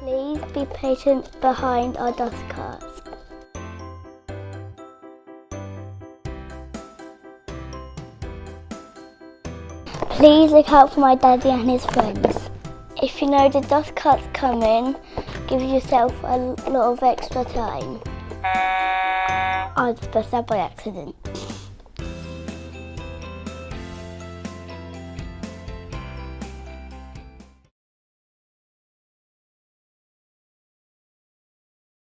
Please be patient behind our dust carts. Please look out for my daddy and his friends. If you know the dust cart's coming, give yourself a lot of extra time. I just pressed that by accident.